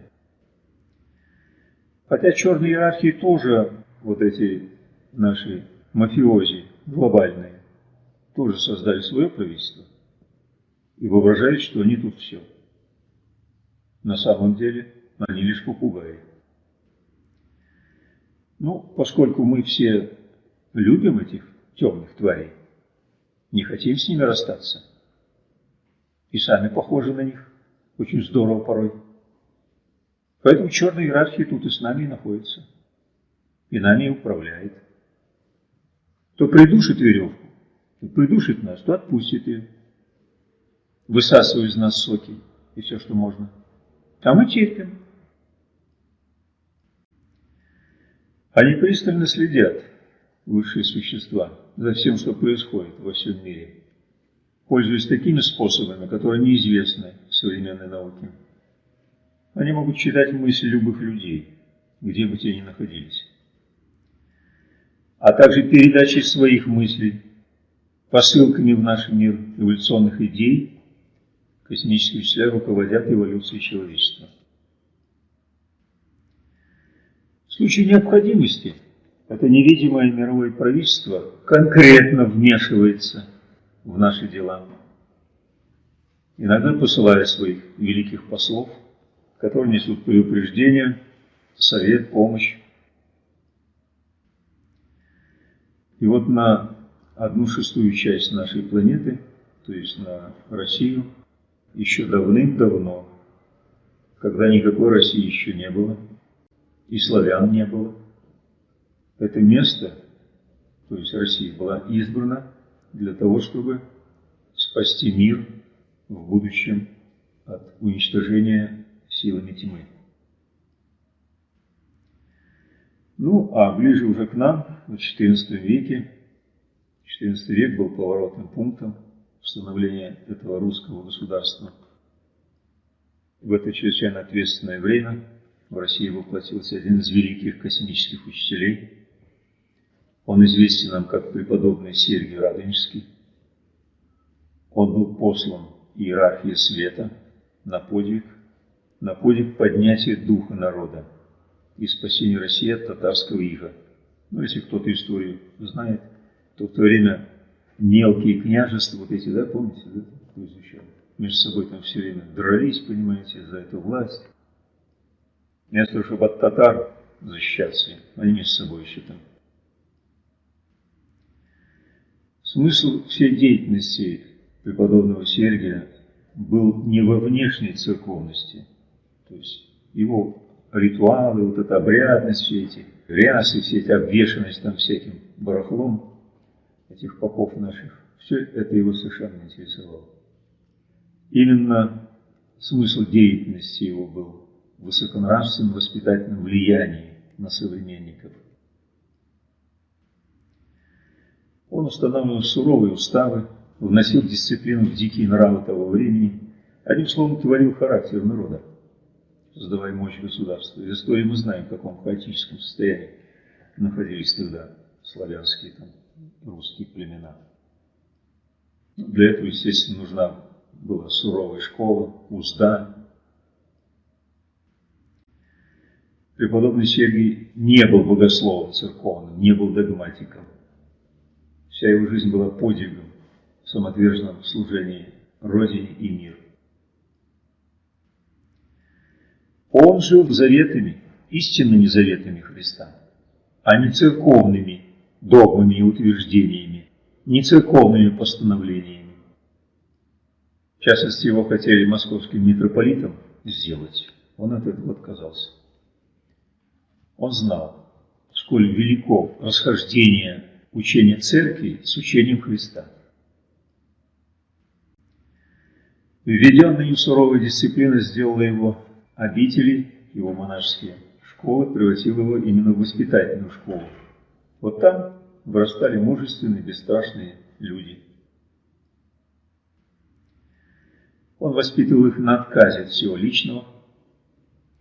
Хотя черные иерархии тоже, вот эти наши мафиози глобальные, тоже создали свое правительство и воображают, что они тут все. На самом деле они лишь попугаи. Ну, поскольку мы все любим этих темных тварей, не хотим с ними расстаться, и сами похожи на них, очень здорово порой. Поэтому черная иерархия тут и с нами и находится, и нами и управляет. То придушит веревку, придушит нас, то отпустит ее. Высасывает из нас соки и все, что можно. А мы терпим. Они пристально следят, высшие существа, за всем, что происходит во всем мире, пользуясь такими способами, которые неизвестны современной науке. Они могут читать мысли любых людей, где бы те ни находились, а также передачей своих мыслей посылками в наш мир эволюционных идей, космические учителя руководят эволюцией человечества. В случае необходимости это невидимое мировое правительство конкретно вмешивается в наши дела. Иногда посылая своих великих послов, которые несут предупреждение, совет, помощь. И вот на одну шестую часть нашей планеты, то есть на Россию, еще давным-давно, когда никакой России еще не было, и славян не было, это место, то есть Россия, была избрана для того, чтобы спасти мир в будущем от уничтожения силами тьмы. Ну, а ближе уже к нам, в XIV веке, XIV век был поворотным пунктом становления этого русского государства. В это чрезвычайно ответственное время в России воплотился один из великих космических учителей. Он известен нам как преподобный Сергий Радонежский. Он был послан иерархии света на подвиг, на подвиг поднятия духа народа и спасения России от татарского ига. Ну, если кто-то историю знает, то в то время мелкие княжества, вот эти, да, помните, да, кто изучал, между собой там все время дрались, понимаете, за эту власть. Вместо чтобы от татар защищаться, они между собой еще там. Смысл всей деятельности преподобного Сергия был не во внешней церковности, то есть его ритуалы, вот эта обрядность, все эти рясы, все эти обвешенность там всяким барахлом этих попов наших, все это его совершенно интересовало. Именно смысл деятельности его был в высоконравственном воспитательном влиянии на современников. Он устанавливал суровые уставы, вносил дисциплину в дикие нравы того времени, одним словом, творил характер народа создавая мощь государства. Из истории мы знаем, в каком хаотическом состоянии находились тогда славянские, там, русские племена. Для этого, естественно, нужна была суровая школа, узда. Преподобный Сергий не был богословом церковным, не был догматиком. Вся его жизнь была подвигом, самоотверженным служении Родине и миру. Он жил заветами, истинными заветами Христа, а не церковными догмами и утверждениями, не церковными постановлениями. В частности, его хотели московским митрополитом сделать. Он от этого отказался. Он знал, сколь велико расхождение учения церкви с учением Христа. Введенная им суровая дисциплина сделала его обители, его монашеские школы, превратил его именно в воспитательную школу. Вот там вырастали мужественные, бесстрашные люди. Он воспитывал их на отказе от всего личного.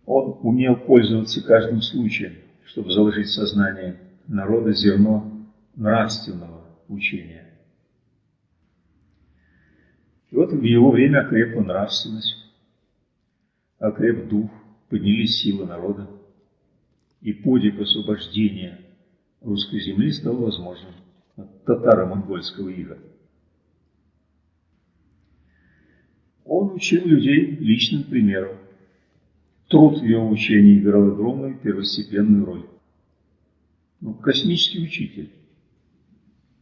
Он умел пользоваться каждым случаем, чтобы заложить в сознание народа зерно нравственного учения. И вот в его время окрепла нравственность окреп дух, поднялись силы народа, и подвиг освобождения русской земли стал возможным от татаро-монгольского ига. Он учил людей личным примером. Труд в его учении играл огромную первостепенную роль. Ну, космический учитель.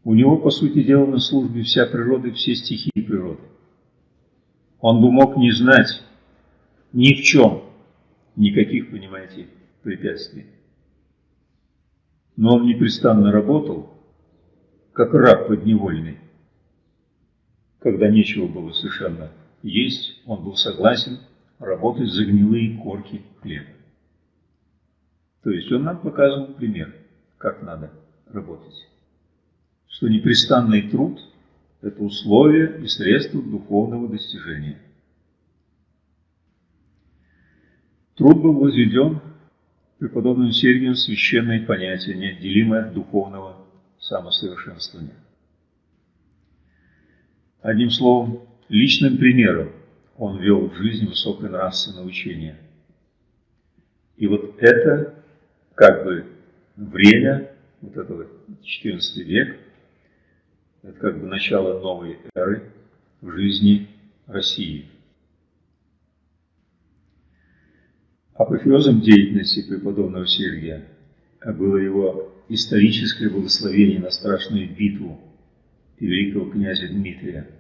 У него, по сути дела, на службе вся природа, все стихии природы. Он бы мог не знать ни в чем никаких, понимаете, препятствий. Но он непрестанно работал, как раб подневольный. Когда нечего было совершенно есть, он был согласен работать за гнилые корки хлеба. То есть он нам показывал пример, как надо работать. Что непрестанный труд – это условие и средство духовного достижения. Труд был возведен преподобным Сергием священное понятие, неотделимое от духовного самосовершенствования. Одним словом, личным примером он вел в жизнь высокое нравственное учение. И вот это как бы время, вот этого 14 век, это как бы начало новой эры в жизни России – Апофеозом деятельности преподобного Сергия было его историческое благословение на страшную битву великого князя Дмитрия.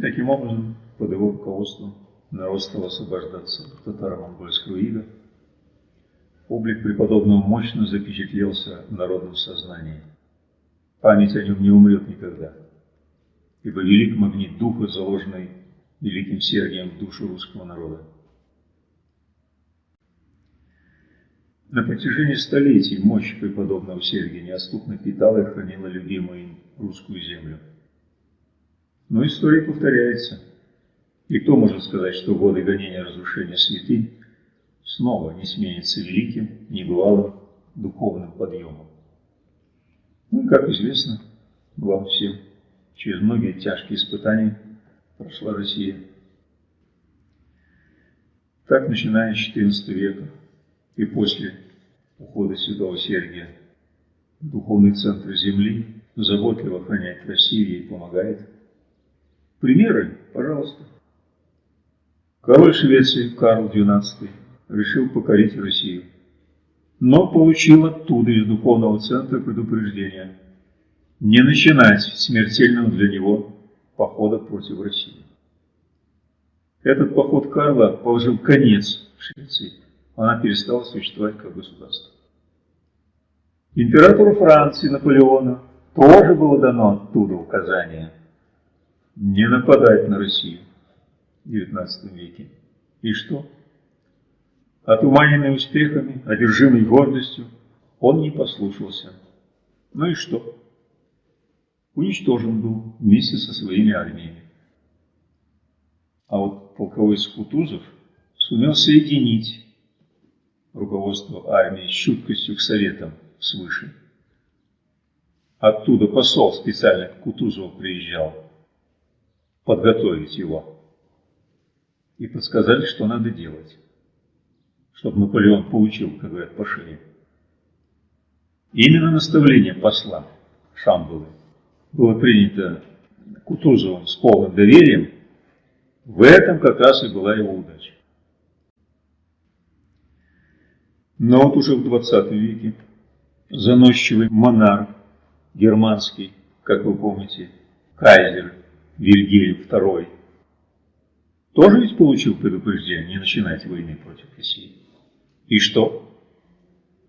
Таким образом, под его руководством народ стал освобождаться от татаро-монгольского ига. Облик преподобного мощно запечатлелся в народном сознании. Память о нем не умрет никогда, ибо велик магнит духа, заложенный великим Сергием в душу русского народа. На протяжении столетий мощь преподобного Сергия неоступно питала и хранила любимую им русскую землю. Но история повторяется. И кто может сказать, что годы гонения разрушения святынь снова не сменится великим, небывалым духовным подъемом? Ну и, как известно вам всем, через многие тяжкие испытания прошла Россия. Так, начиная с XIV века и после ухода святого Сергия духовный центр Земли, заботливо охраняет Россию, ей помогает. Примеры, пожалуйста. Король Швеции Карл XII решил покорить Россию, но получил оттуда из духовного центра предупреждение не начинать смертельного для него похода против России. Этот поход Карла положил конец Швеции. Она перестала существовать как государство. Императору Франции Наполеону тоже было дано оттуда указание не нападать на Россию в XIX веке. И что? Отуманенный успехами, одержимый гордостью, он не послушался. Ну и что? Уничтожен был вместе со своими армиями. А вот полководец Кутузов сумел соединить руководство армии с чуткостью к советам свыше. Оттуда посол специально к Кутузову приезжал подготовить его. И подсказали, что надо делать, чтобы Наполеон получил, как говорят, по шее. Именно наставление посла Шамбалы было принято Кутузовым с полным доверием, в этом как раз и была его удача. Но вот уже в 20 веке заносчивый монарх германский, как вы помните, кайзер Вильгельм II, тоже ведь получил предупреждение не начинать войны против России. И что?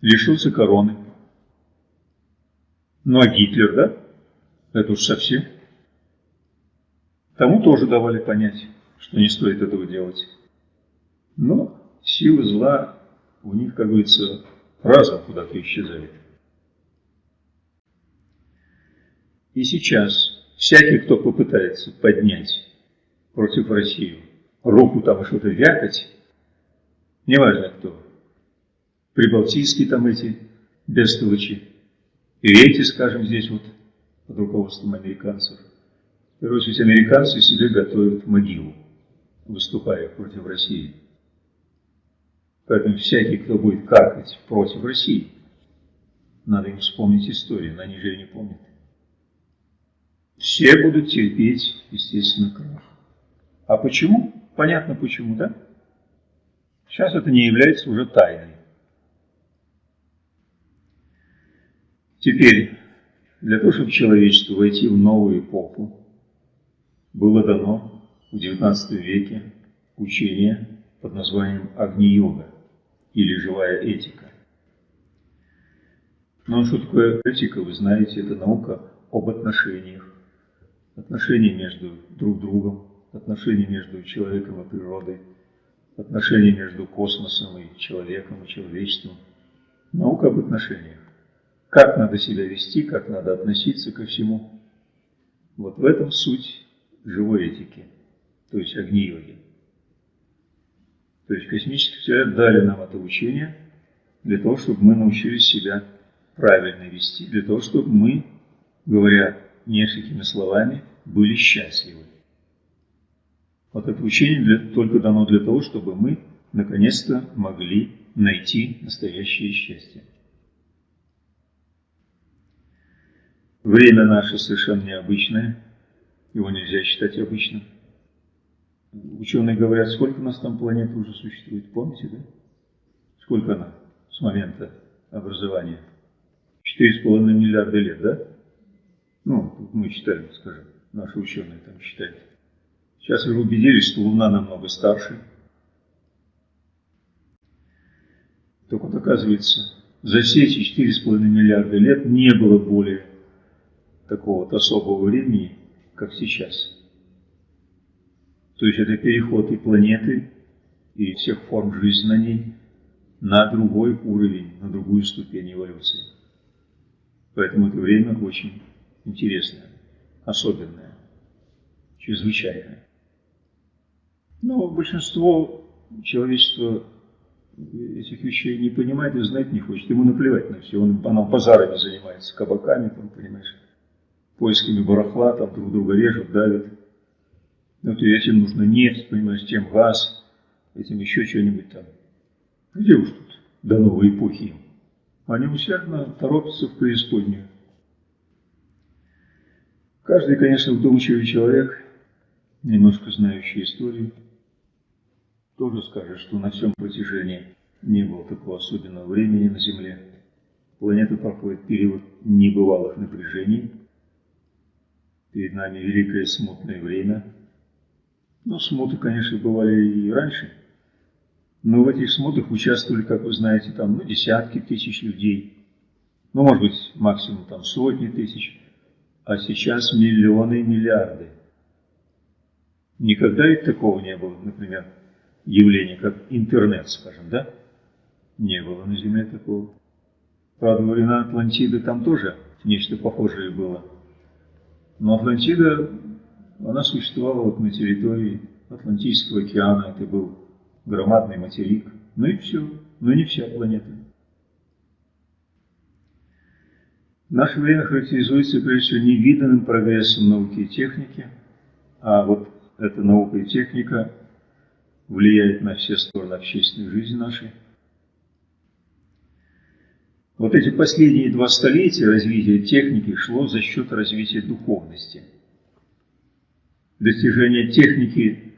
Лишился короны. Ну а Гитлер, да? Это уж совсем. Тому тоже давали понять, что не стоит этого делать. Но силы зла у них, как говорится, разом куда-то исчезает. И сейчас всякий, кто попытается поднять против России руку там что-то вякать, неважно кто, прибалтийские там эти бестолочи, и эти, скажем, здесь вот под руководством американцев. Короче, ведь американцы себе готовят могилу, выступая против России. Поэтому всякий, кто будет каркать против России, надо им вспомнить историю, но они же не помнят. Все будут терпеть, естественно, крах. А почему? Понятно почему, да? Сейчас это не является уже тайной. Теперь, для того, чтобы человечество войти в новую эпоху, было дано в XIX веке учение под названием Агни-йога или живая этика. Но что такое этика, вы знаете, это наука об отношениях, отношения между друг другом, отношения между человеком и природой, отношения между космосом и человеком и человечеством. Наука об отношениях. Как надо себя вести, как надо относиться ко всему. Вот в этом суть живой этики, то есть огни-йоги. То есть космические учителя дали нам это учение для того, чтобы мы научились себя правильно вести, для того, чтобы мы, говоря несколькими словами, были счастливы. Вот это учение для, только дано для того, чтобы мы наконец-то могли найти настоящее счастье. Время наше совершенно необычное, его нельзя считать обычным. Ученые говорят, сколько у нас там планет уже существует, помните, да? Сколько она с момента образования? 4,5 миллиарда лет, да? Ну, мы считаем, скажем, наши ученые там считают. Сейчас уже убедились, что Луна намного старше. Только вот оказывается, за все эти 4,5 миллиарда лет не было более такого вот особого времени, как сейчас. То есть это переход и планеты, и всех форм жизни на ней на другой уровень, на другую ступень эволюции. Поэтому это время очень интересное, особенное, чрезвычайное. Но большинство человечества этих вещей не понимает и знать не хочет. Ему наплевать на все. Он, оно базарами занимается, кабаками, там, понимаешь, поисками барахла, там друг друга режут, давят. Вот и этим нужно нефть, понимаешь, тем газ, этим еще что-нибудь там. Где уж тут до новой эпохи? Они усердно торопятся в преисподнюю. Каждый, конечно, вдумчивый человек, немножко знающий историю, тоже скажет, что на всем протяжении не было такого особенного времени на Земле. Планета проходит период небывалых напряжений. Перед нами великое смутное время. Но смуты, конечно, бывали и раньше. Но в этих смутах участвовали, как вы знаете, там, ну, десятки тысяч людей. Ну, может быть, максимум там сотни тысяч. А сейчас миллионы и миллиарды. Никогда ведь такого не было, например, явление, как интернет, скажем, да? Не было на Земле такого. Правда, во времена Атлантиды там тоже нечто похожее было. Но Атлантида, она существовала вот на территории Атлантического океана, это был громадный материк. Ну и все, но не вся планета. Наше время характеризуется, прежде всего, невиданным прогрессом науки и техники, а вот эта наука и техника – влияет на все стороны общественной жизни нашей. Вот эти последние два столетия развития техники шло за счет развития духовности. Достижения техники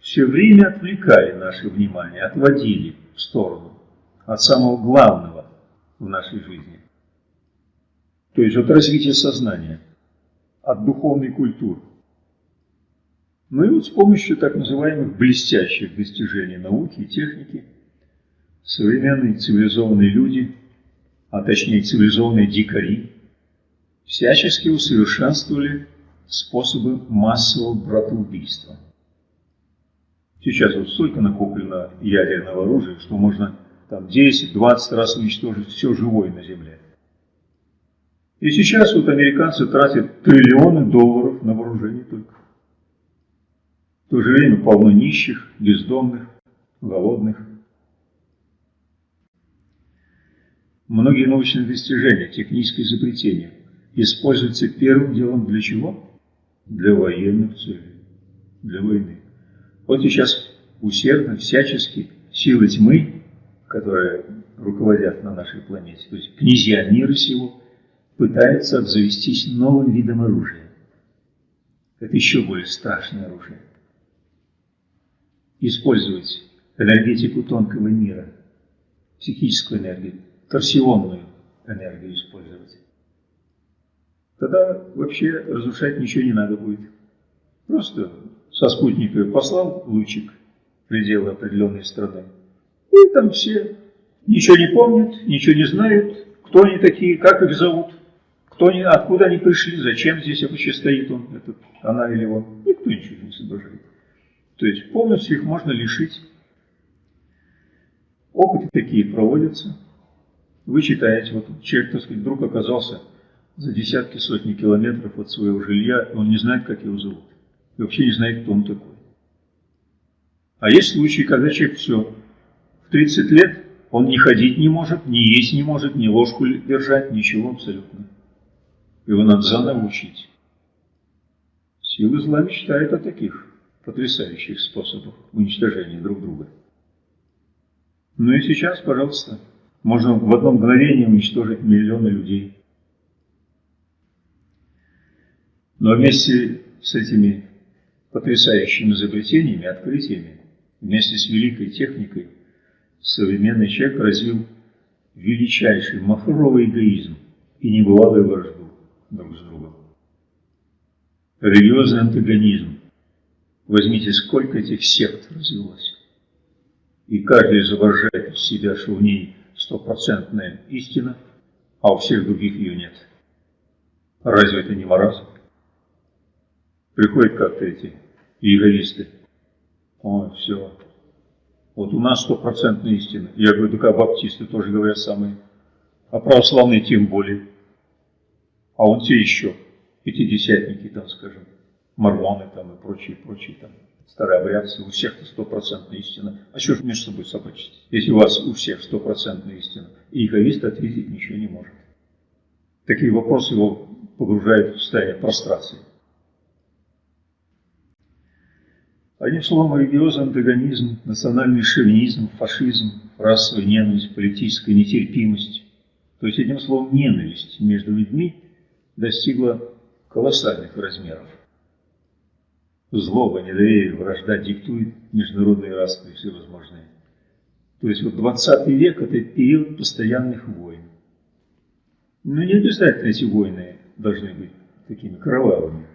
все время отвлекали наше внимание, отводили в сторону от самого главного в нашей жизни. То есть от развития сознания, от духовной культуры. Ну и вот с помощью так называемых блестящих достижений науки и техники современные цивилизованные люди, а точнее цивилизованные дикари, всячески усовершенствовали способы массового братоубийства. Сейчас вот столько накоплено ядерного оружия, что можно там 10-20 раз уничтожить все живое на Земле. И сейчас вот американцы тратят триллионы долларов на вооружение только. В то же время полно нищих, бездомных, голодных. Многие научные достижения, технические изобретения используются первым делом для чего? Для военных целей, для войны. Вот сейчас усердно, всячески силы тьмы, которые руководят на нашей планете, то есть князья мира сего, пытаются обзавестись новым видом оружия. Это еще более страшное оружие использовать энергетику тонкого мира, психическую энергию, торсионную энергию использовать. Тогда вообще разрушать ничего не надо будет. Просто со спутника послал лучик пределы определенной страны. И там все ничего не помнят, ничего не знают, кто они такие, как их зовут, кто они, откуда они пришли, зачем здесь вообще стоит он, этот, она или он. Никто ничего не соображает. То есть полностью их можно лишить. Опыты такие проводятся. Вы читаете, вот человек, так сказать, вдруг оказался за десятки, сотни километров от своего жилья, и он не знает, как его зовут. И вообще не знает, кто он такой. А есть случаи, когда человек все, в 30 лет он не ходить не может, не есть не может, ни ложку держать, ничего абсолютно. Его надо заново учить. Силы зла мечтает о таких потрясающих способов уничтожения друг друга. Ну и сейчас, пожалуйста, можно в одно мгновение уничтожить миллионы людей. Но вместе с этими потрясающими изобретениями, открытиями, вместе с великой техникой, современный человек развил величайший махровый эгоизм и небывалую вражду друг с другом. Религиозный антагонизм, Возьмите, сколько этих сект развелось. И каждый изображает из себя, что в ней стопроцентная истина, а у всех других ее нет. Разве это не маразм? Приходят как-то эти эгоисты. Ой, все. Вот у нас стопроцентная истина. Я говорю, так а баптисты тоже говорят самые. А православные тем более. А он те еще, пятидесятники там, скажем, мормоны там и прочие, прочие там, старообрядцы, у всех-то стопроцентная истина. А что же между собой собачить, если у вас у всех стопроцентная истина? И эгоист ответить ничего не может. Такие вопросы его погружают в состояние прострации. Одним словом, религиозный антагонизм, национальный шовинизм, фашизм, расовая ненависть, политическая нетерпимость, то есть, одним словом, ненависть между людьми достигла колоссальных размеров. Злоба, недоверие, вражда диктует международные распри всевозможные. То есть вот 20 век – это период постоянных войн. Но не обязательно эти войны должны быть такими кровавыми.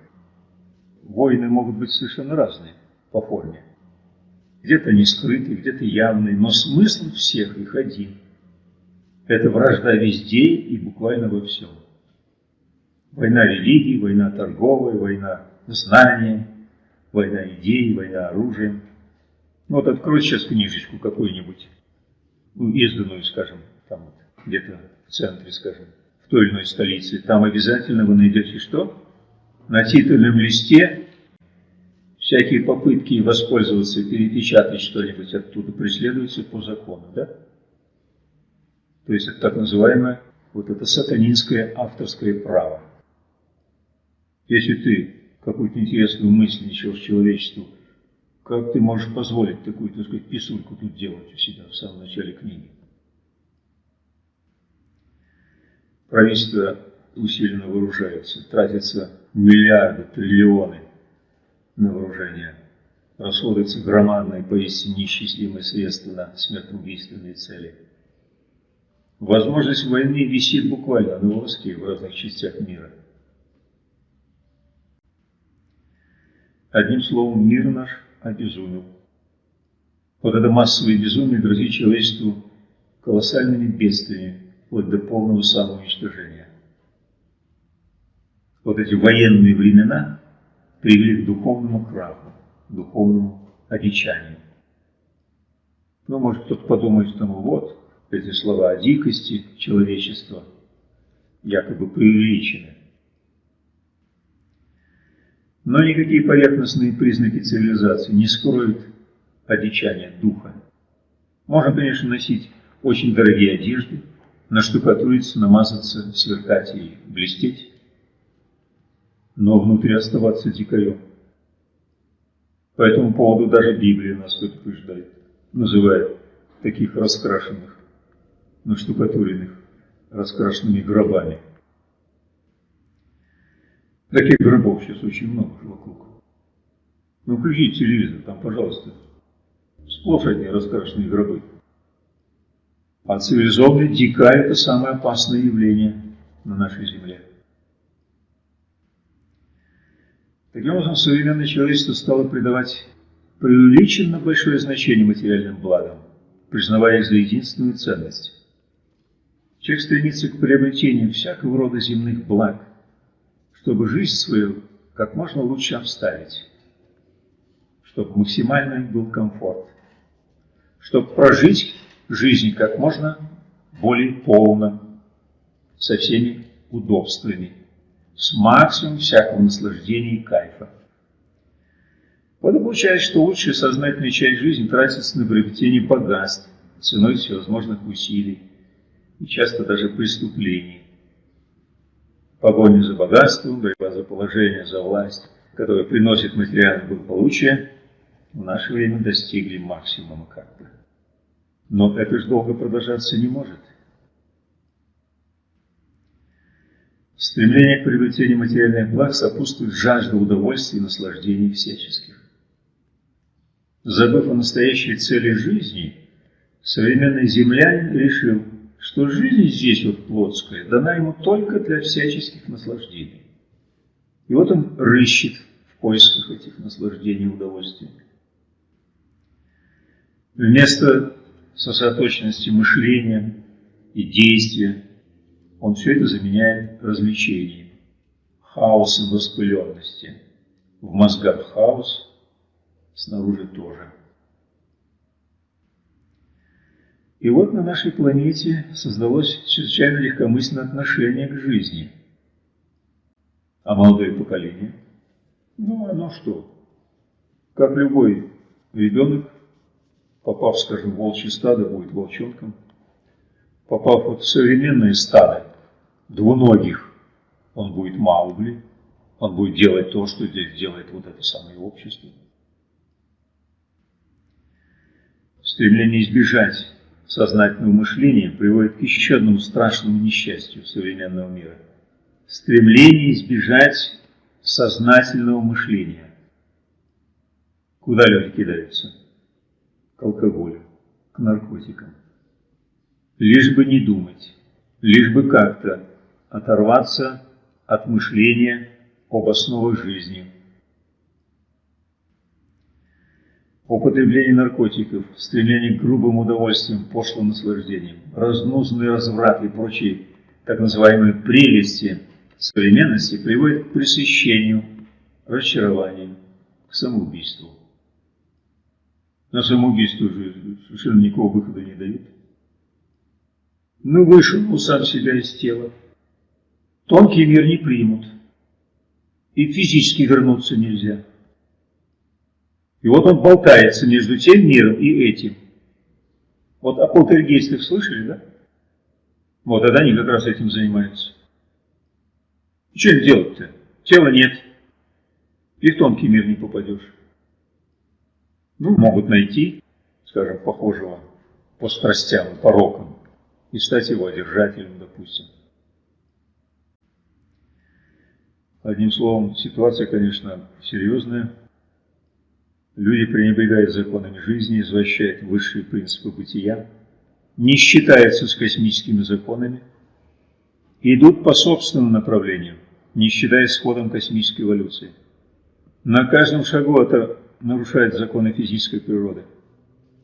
Войны могут быть совершенно разные по форме. Где-то не скрытые, где-то явные, но смысл всех их один. Это вражда везде и буквально во всем. Война религии, война торговая, война знания, война идей, война оружием. Ну вот открой сейчас книжечку какую-нибудь, ну, изданную, скажем, там вот, где-то в центре, скажем, в той или иной столице. Там обязательно вы найдете что? На титульном листе всякие попытки воспользоваться, перепечатать что-нибудь оттуда преследуются по закону, да? То есть это так называемое вот это сатанинское авторское право. Если ты какую-то интересную мысль несешь человечеству, как ты можешь позволить такую, так сказать, писульку тут делать у себя в самом начале книги? Правительство усиленно вооружается, тратятся миллиарды, триллионы на вооружение. Расходуются громадные, поистине неисчислимые средства на смертоубийственные цели. Возможность войны висит буквально на волоске в разных частях мира – Одним словом, мир наш обезумел. Вот это массовое безумие грозит человечеству колоссальными бедствиями, вплоть до полного самоуничтожения. Вот эти военные времена привели к духовному краху, духовному одичанию. Ну, может, кто-то подумает, что ну вот, эти слова о дикости человечества якобы преувеличены. Но никакие поверхностные признаки цивилизации не скроют одичания духа. Можно, конечно, носить очень дорогие одежды, наштукатуриться, намазаться, сверкать и блестеть, но внутри оставаться дикарем. По этому поводу даже Библия нас предупреждает, называет таких раскрашенных, наштукатуренных, раскрашенными гробами – Таких гробов сейчас очень много вокруг. Ну, включите телевизор, там, пожалуйста, сплошь одни раскрашенные гробы. А цивилизованный дикарь – это самое опасное явление на нашей земле. Таким образом, современное человечество стало придавать преувеличенно большое значение материальным благам, признавая их за единственную ценность. Человек стремится к приобретению всякого рода земных благ, чтобы жизнь свою как можно лучше обставить, чтобы максимальный был комфорт, чтобы прожить жизнь как можно более полно, со всеми удобствами, с максимумом всякого наслаждения и кайфа. Вот и получается, что лучшая сознательная часть жизни тратится на приобретение богатств ценой всевозможных усилий и часто даже преступлений погоня за богатством, борьба за положение, за власть, которая приносит материальное благополучие, в наше время достигли максимума как бы. Но это же долго продолжаться не может. Стремление к приобретению материальных благ сопутствует жажда удовольствий и наслаждений всяческих. Забыв о настоящей цели жизни, современный землянин решил – что жизнь здесь вот плотская дана ему только для всяческих наслаждений. И вот он рыщет в поисках этих наслаждений и удовольствий. Вместо сосредоточенности мышления и действия. Он все это заменяет развлечением, хаосом распыленности. В мозгах хаос, снаружи тоже. И вот на нашей планете создалось чрезвычайно легкомысленное отношение к жизни. А молодое поколение? Ну, оно что? Как любой ребенок, попав, скажем, в волчье стадо, будет волчонком. Попав вот в современное стадо двуногих, он будет Маугли, он будет делать то, что здесь делает вот это самое общество. Стремление избежать сознательного мышления приводит к еще одному страшному несчастью современного мира. Стремление избежать сознательного мышления. Куда люди кидаются? К алкоголю, к наркотикам. Лишь бы не думать, лишь бы как-то оторваться от мышления об основах жизни – употребление наркотиков, стремление к грубым удовольствиям, пошлым наслаждениям, разнузный разврат и прочие так называемые прелести современности приводят к пресыщению, разочарованию, к самоубийству. На самоубийство уже совершенно никакого выхода не дают. Ну, вышел он сам себя из тела. Тонкий мир не примут. И физически вернуться нельзя. И вот он болтается между тем миром и этим. Вот о полтергейстах слышали, да? Вот, тогда они как раз этим занимаются. Что им делать-то? Тела нет. И в тонкий мир не попадешь. Ну, могут найти, скажем, похожего по страстям, порокам, и стать его одержателем, допустим. Одним словом, ситуация, конечно, серьезная. Люди пренебрегают законами жизни, извращают высшие принципы бытия, не считаются с космическими законами, идут по собственному направлению, не считаясь с ходом космической эволюции. На каждом шагу это нарушает законы физической природы.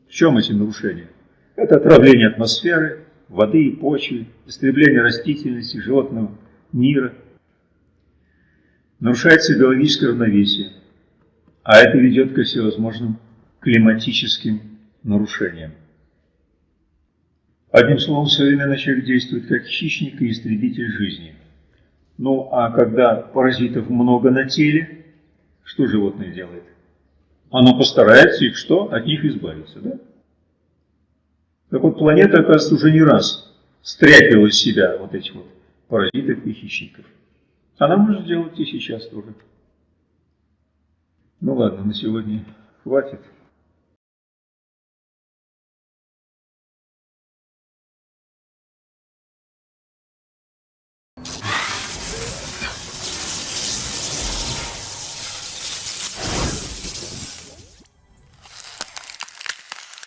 В чем эти нарушения? Это отравление атмосферы, воды и почвы, истребление растительности, животного мира. Нарушается биологическое равновесие, а это ведет ко всевозможным климатическим нарушениям. Одним словом, современный человек действует как хищник и истребитель жизни. Ну, а когда паразитов много на теле, что животное делает? Оно постарается их что? От них избавиться, да? Так вот, планета, оказывается, уже не раз стряпила из себя вот этих вот паразитов и хищников. Она может сделать и сейчас тоже. Ну ладно, на сегодня хватит.